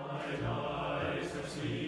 My eyes have seen.